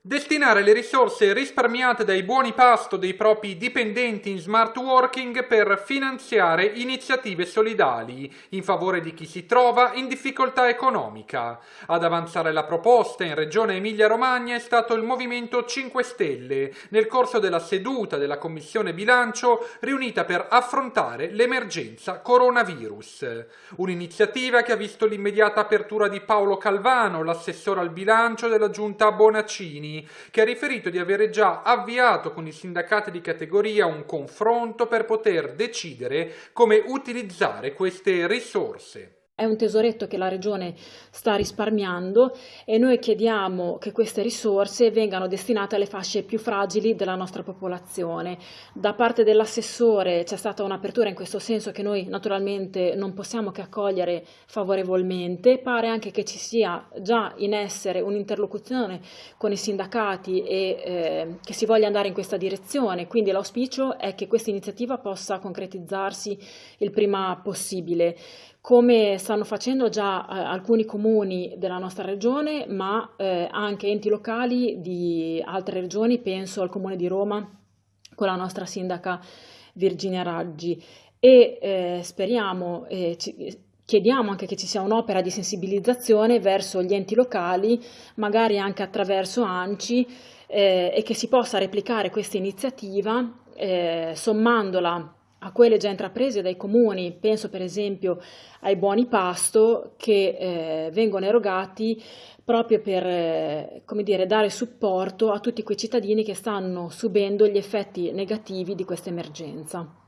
Destinare le risorse risparmiate dai buoni pasto dei propri dipendenti in smart working per finanziare iniziative solidali in favore di chi si trova in difficoltà economica. Ad avanzare la proposta in Regione Emilia-Romagna è stato il Movimento 5 Stelle nel corso della seduta della Commissione Bilancio riunita per affrontare l'emergenza coronavirus. Un'iniziativa che ha visto l'immediata apertura di Paolo Calvano, l'assessore al bilancio della Giunta Bonaccini, che ha riferito di avere già avviato con i sindacati di categoria un confronto per poter decidere come utilizzare queste risorse. È un tesoretto che la Regione sta risparmiando e noi chiediamo che queste risorse vengano destinate alle fasce più fragili della nostra popolazione. Da parte dell'assessore c'è stata un'apertura in questo senso che noi naturalmente non possiamo che accogliere favorevolmente. Pare anche che ci sia già in essere un'interlocuzione con i sindacati e eh, che si voglia andare in questa direzione, quindi l'auspicio è che questa iniziativa possa concretizzarsi il prima possibile come stanno facendo già eh, alcuni comuni della nostra regione, ma eh, anche enti locali di altre regioni, penso al comune di Roma con la nostra sindaca Virginia Raggi. E eh, speriamo, ci, chiediamo anche che ci sia un'opera di sensibilizzazione verso gli enti locali, magari anche attraverso ANCI, eh, e che si possa replicare questa iniziativa eh, sommandola a quelle già intraprese dai comuni, penso per esempio ai buoni pasto che eh, vengono erogati proprio per eh, dire, dare supporto a tutti quei cittadini che stanno subendo gli effetti negativi di questa emergenza.